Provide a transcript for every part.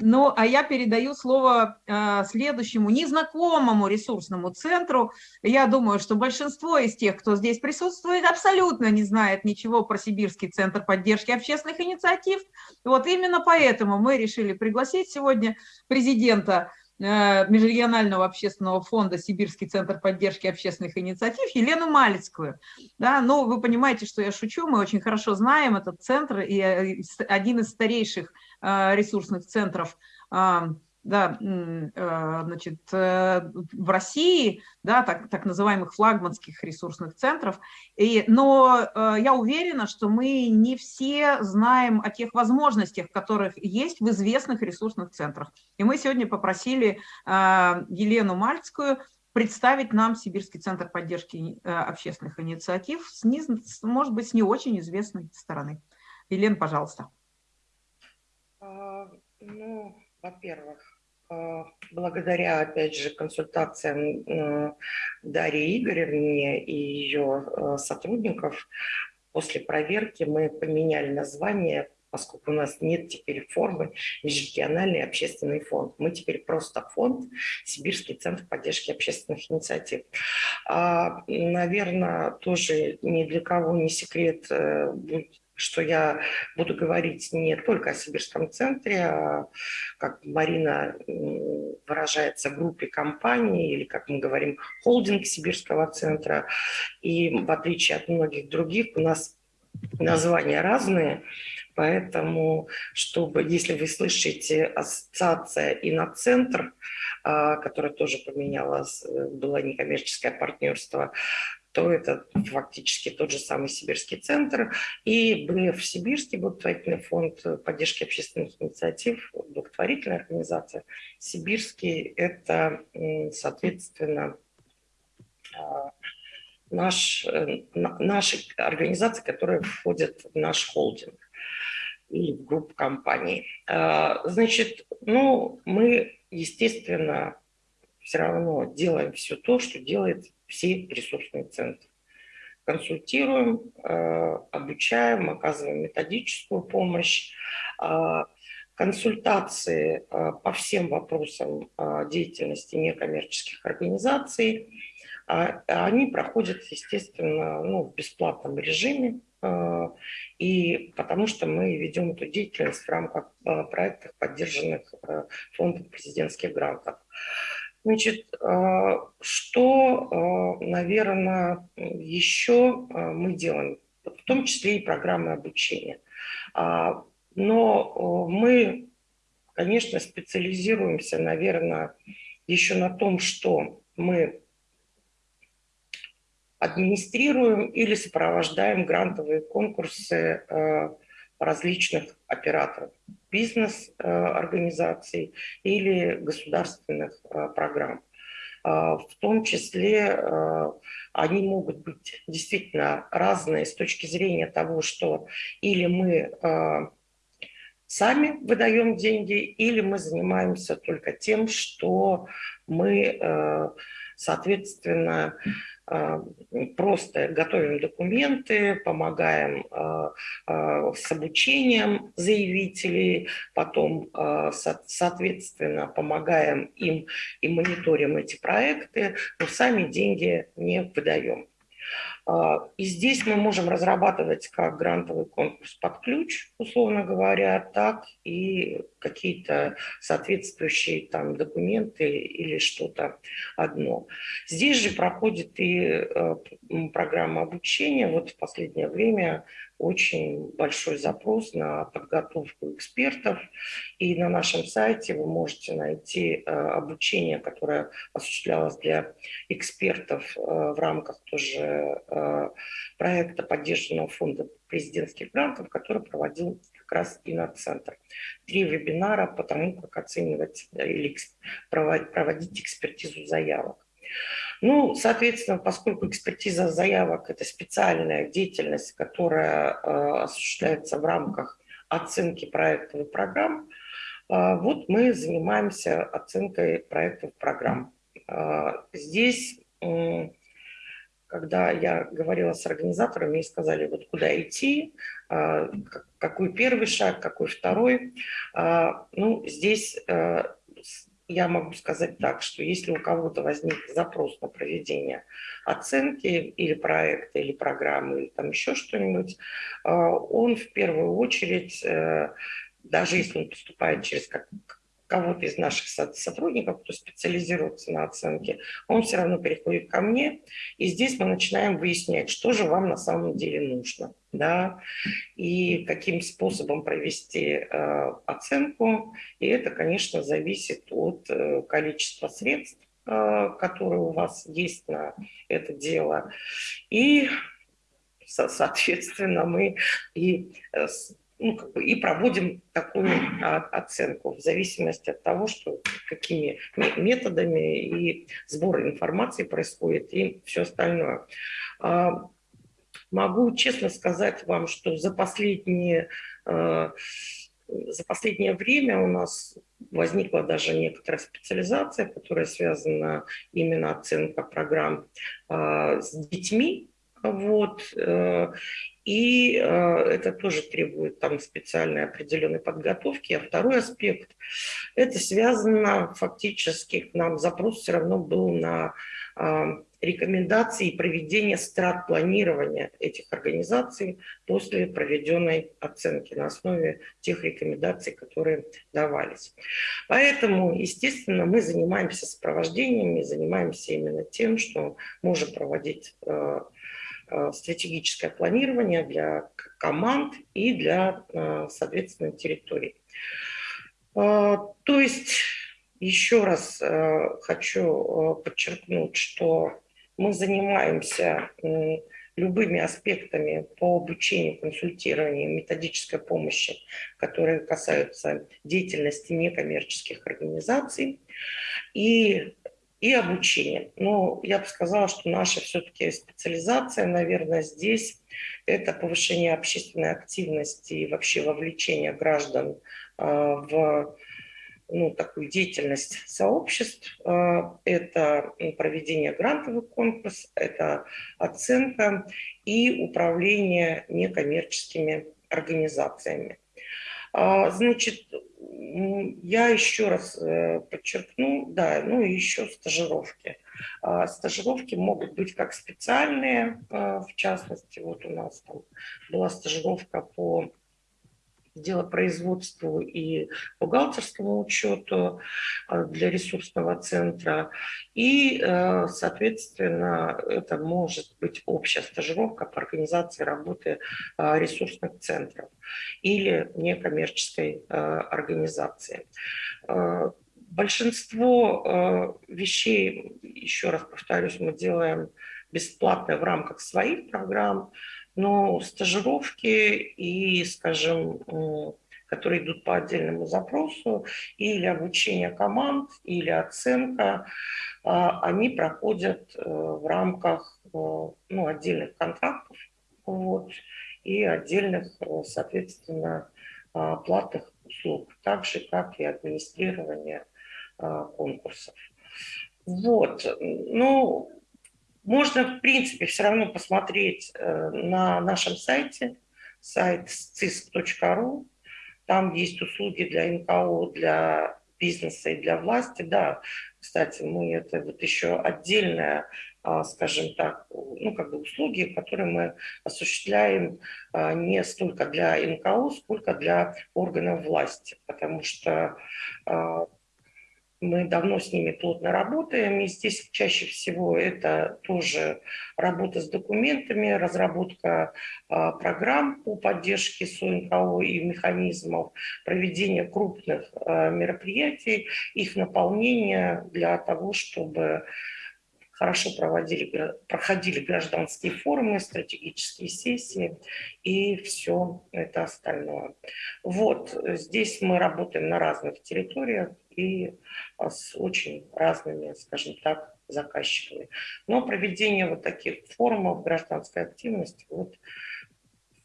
Ну, а я передаю слово э, следующему незнакомому ресурсному центру. Я думаю, что большинство из тех, кто здесь присутствует, абсолютно не знает ничего про Сибирский центр поддержки общественных инициатив. Вот именно поэтому мы решили пригласить сегодня президента Межрегионального общественного фонда «Сибирский центр поддержки общественных инициатив» Елену Малицкую. Да, ну, вы понимаете, что я шучу, мы очень хорошо знаем этот центр, и э, один из старейших э, ресурсных центров да, э, значит, э, в России, да, так, так называемых флагманских ресурсных центров. И, но э, я уверена, что мы не все знаем о тех возможностях, которых есть в известных ресурсных центрах. И мы сегодня попросили Елену Мальцкую представить нам Сибирский центр поддержки общественных инициатив, с, не, может быть, с не очень известной стороны. Елена, пожалуйста. А, ну, во-первых, благодаря, опять же, консультациям э, Дарьи Игоревне и ее э, сотрудников, после проверки мы поменяли название, поскольку у нас нет теперь формы межрегиональный общественный фонд. Мы теперь просто фонд Сибирский центр поддержки общественных инициатив. А, наверное, тоже ни для кого не секрет будет что я буду говорить не только о Сибирском центре, а, как Марина выражается, группе компаний, или, как мы говорим, холдинг Сибирского центра. И в отличие от многих других, у нас названия разные, поэтому, чтобы, если вы слышите ассоциация «Иноцентр», а, которая тоже поменялась, э, было некоммерческое партнерство, то это фактически тот же самый Сибирский центр. И БФ Сибирский благотворительный фонд поддержки общественных инициатив, благотворительная организация. Сибирский – это, соответственно, а, наш, э, наши организации, которые входят в наш холдинг и в группу компаний. А, значит, ну, мы, естественно, все равно делаем все то, что делает все ресурсные центры. Консультируем, э, обучаем, оказываем методическую помощь, э, консультации э, по всем вопросам деятельности некоммерческих организаций. Они проходят, естественно, ну, в бесплатном режиме, и потому что мы ведем эту деятельность в рамках проектов, поддержанных фондом президентских грантов. Значит, а, что, а, наверное, еще а, мы делаем? В том числе и программы обучения. Но мы, конечно, специализируемся, наверное, еще на том, что мы администрируем или сопровождаем грантовые конкурсы различных операторов, бизнес-организаций или государственных э, программ. А, в том числе э, они могут быть действительно разные с точки зрения того, что или мы э, сами выдаем деньги, или мы занимаемся только тем, что мы, соответственно, а, просто готовим документы, помогаем а, а, с обучением заявителей, потом, соответственно, помогаем им и мониторим эти проекты, но сами деньги не выдаем. А, и здесь мы можем разрабатывать как грантовый конкурс под ключ, условно говоря, так и какие-то соответствующие там документы или что-то одно. Здесь же проходит и э, программа обучения. Вот в последнее время очень большой запрос на подготовку экспертов. И на нашем сайте вы можете найти э, обучение, которое осуществлялось для экспертов э, в рамках тоже э, проекта поддержанного фонда президентских грантов, который проводил как раз Иноцентр. Три вебинара по тому, как оценивать или проводить экспертизу заявок. Ну, соответственно, поскольку экспертиза заявок – это специальная деятельность, которая э, осуществляется в рамках оценки проектов и программ, э, вот мы занимаемся оценкой проектов и программ. Э, здесь, когда я говорила с организаторами и сказали, вот куда идти, а, какой первый шаг, какой второй. А, ну, здесь э, я могу сказать так, что если у кого-то возник запрос на проведение оценки или проекта, или программы, или там еще что-нибудь, он в первую очередь, э, даже если он поступает через кого-то из наших сотрудников, кто специализируется на оценке, он все равно переходит ко мне, и здесь мы начинаем выяснять, что же вам на самом деле нужно, да, и каким способом провести э, оценку, и это, конечно, зависит от э, количества средств, э, которые у вас есть на это дело, и, соответственно, мы и э, ну, как бы и проводим такую а, оценку в зависимости от того, что какими методами и сбор информации происходит и все остальное. А, могу честно сказать вам, что за последние а, за последнее время у нас возникла даже некоторая специализация, которая связана именно оценка программ с детьми, вот, э, и э, это тоже требует там специальной определенной подготовки. А второй аспект, это связано фактически, к нам запрос все равно был на э, рекомендации и проведение страт планирования этих организаций после проведенной оценки на основе тех рекомендаций, которые давались. Поэтому, естественно, мы занимаемся сопровождением, занимаемся именно тем, что можем проводить Э, стратегическое планирование для команд и для, э, соответственно, территорий. Э, то есть, еще раз хочу подчеркнуть, что мы занимаемся любыми аспектами по обучению, консультированию, методической помощи, которые касаются деятельности некоммерческих организаций. И и обучение. Но я бы сказала, что наша все-таки специализация, наверное, здесь это повышение общественной активности и вообще вовлечение граждан а, в ну, такую деятельность сообществ. А, это проведение грантовых конкурсов, это оценка и управление некоммерческими организациями. А, значит, я еще раз э, подчеркну, да, ну и еще стажировки. А, стажировки могут быть как специальные, а, в частности, вот у нас там была стажировка по делопроизводству и бухгалтерскому учету э, для ресурсного центра. И, э, соответственно, это может быть общая стажировка по организации работы э, ресурсных центров или некоммерческой организации. Большинство вещей, еще раз повторюсь, мы делаем бесплатно в рамках своих программ, но стажировки и, скажем, которые идут по отдельному запросу, или обучение команд, или оценка, а, они проходят э, в рамках э, ну, отдельных контрактов вот, и отдельных, э, соответственно, а, платных услуг, так же, как и администрирование а, конкурсов. Вот, ну, можно, в принципе, все равно посмотреть э, на нашем сайте, сайт cisc.ru. Там есть услуги для НКО, для бизнеса и для власти. Да, кстати, мы это вот еще отдельная, скажем так, ну, как бы услуги, которые мы осуществляем а, не столько для НКО, сколько для органов власти, потому что а, мы давно с ними плотно работаем, и здесь чаще всего это тоже работа с документами, разработка а, программ по поддержке СОНКО и механизмов, проведение крупных а, мероприятий, их наполнение для того, чтобы хорошо проводили, проходили гражданские форумы, стратегические сессии и все это остальное. Вот здесь мы работаем на разных территориях и а, с очень разными, скажем так, заказчиками. Но проведение вот таких форумов гражданской активности, вот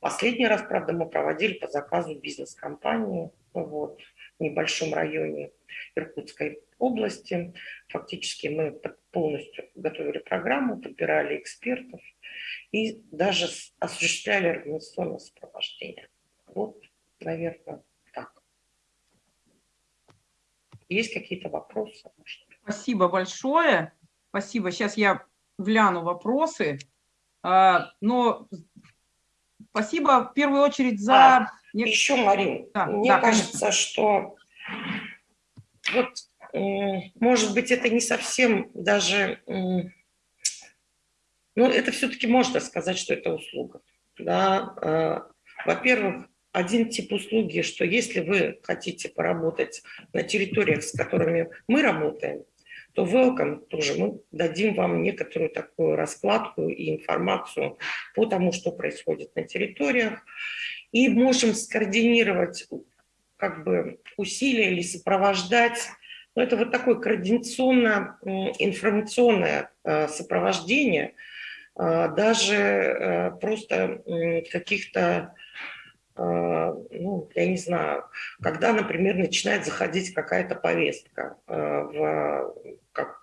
последний раз, правда, мы проводили по заказу бизнес-компании, вот, небольшом районе Иркутской области. Фактически мы полностью готовили программу, подбирали экспертов и даже осуществляли организационное сопровождение. Вот, наверное, так. Есть какие-то вопросы? Спасибо большое. Спасибо. Сейчас я гляну вопросы. А, но спасибо в первую очередь за... А, еще, Марин, да, мне да, кажется, конечно. что вот, может быть, это не совсем даже... Ну, это все-таки можно сказать, что это услуга. Да? А, во-первых, один тип услуги, что если вы хотите поработать на территориях, с которыми мы работаем, то welcome тоже мы дадим вам некоторую такую раскладку и информацию по тому, что происходит на территориях, и можем скоординировать как бы усилия или сопровождать. Но это вот такое координационно-информационное э, сопровождение, э, даже э, просто каких-то ну, я не знаю, когда, например, начинает заходить какая-то повестка в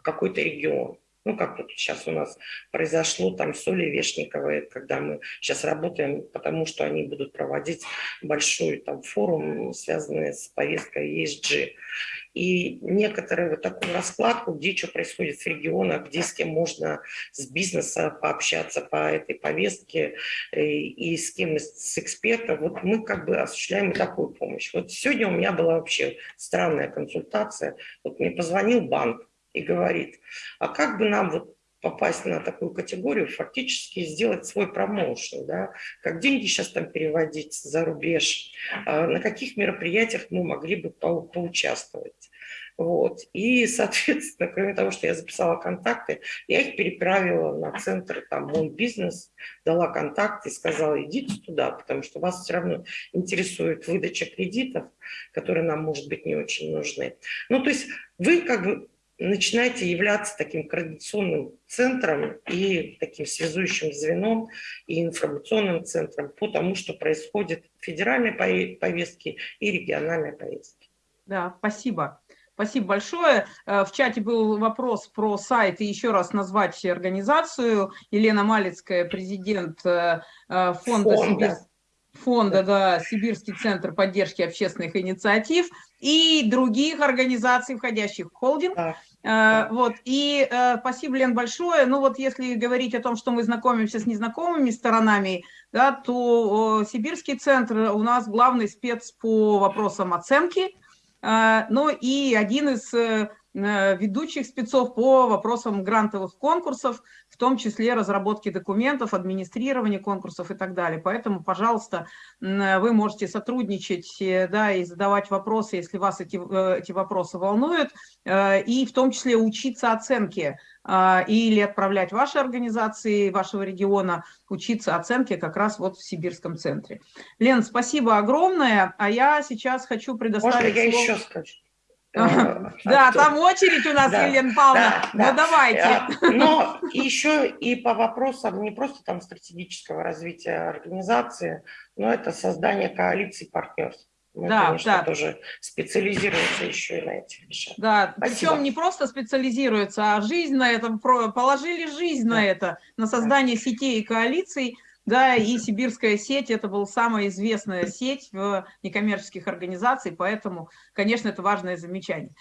какой-то регион. Ну, как вот сейчас у нас произошло там Соли Вешниковой, когда мы сейчас работаем, потому что они будут проводить большой там форум, связанный с повесткой ESG. И некоторые вот такую раскладку, где что происходит в регионах, где с кем можно с бизнеса пообщаться по этой повестке и, э, и с кем с экспертом, вот мы как бы осуществляем такую помощь. Вот сегодня у меня была вообще странная консультация. Вот мне позвонил банк, и говорит, а как бы нам вот попасть на такую категорию, фактически сделать свой промоушен, да, как деньги сейчас там переводить за рубеж, а на каких мероприятиях мы могли бы по поучаствовать. Вот. И, соответственно, кроме того, что я записала контакты, я их переправила на центр там, «Мой бизнес», дала контакты сказала, идите туда, потому что вас все равно интересует выдача кредитов, которые нам, может быть, не очень нужны. Ну, то есть вы как бы начинаете являться таким координационным центром и таким связующим звеном и информационным центром по тому, что происходит в федеральной повестке и региональной повестке. Да, спасибо. Спасибо большое. Э, в чате был вопрос про сайт и еще раз назвать организацию. Елена Малицкая, президент э, э, фонда, фонда. Фонда да, Сибирский центр поддержки общественных инициатив и других организаций, входящих в холдинг. Да. Э, вот, и э, спасибо, Лен, большое. Ну вот если говорить о том, что мы знакомимся с незнакомыми сторонами, да, то Сибирский центр у нас главный спец по вопросам оценки, э, ну и один из ведущих спецов по вопросам грантовых конкурсов, в том числе разработки документов, администрирования конкурсов и так далее. Поэтому, пожалуйста, вы можете сотрудничать э, да, и задавать вопросы, если вас эти, э, эти вопросы волнуют, и в том числе учиться оценке или отправлять ваши организации вашего региона учиться оценке как раз вот в Сибирском центре. Лен, спасибо огромное, а я сейчас хочу предоставить... Можно я слово... еще скажу? Э, да, там очередь у нас, Елена Павловна, ну давайте. Э, но еще и по вопросам не просто там стратегического развития организации, но это создание коалиций партнерств. Мы, да, конечно, да. тоже специализируемся еще и на этих вещах. Да, Спасибо. причем не просто специализируются, а жизнь на это, положили жизнь да. на это, на создание да. сетей и коалиций, да, и сибирская сеть, это была самая известная сеть в некоммерческих организаций, поэтому, конечно, это важное замечание.